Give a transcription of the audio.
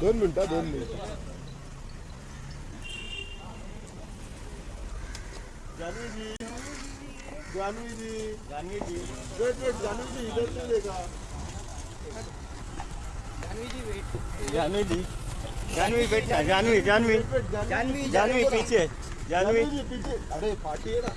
दोन मिनिटं दोन मिनिटं। जानवी जी। जानवी जी। जानवी जी। वेट वेट जानवी इधर से देखा जानवी जी जानवी बेटा जानवी जानवी। जानवी। जानवी पीछे जानवी जानवी जी पीछे। अरे पार्टी है ना।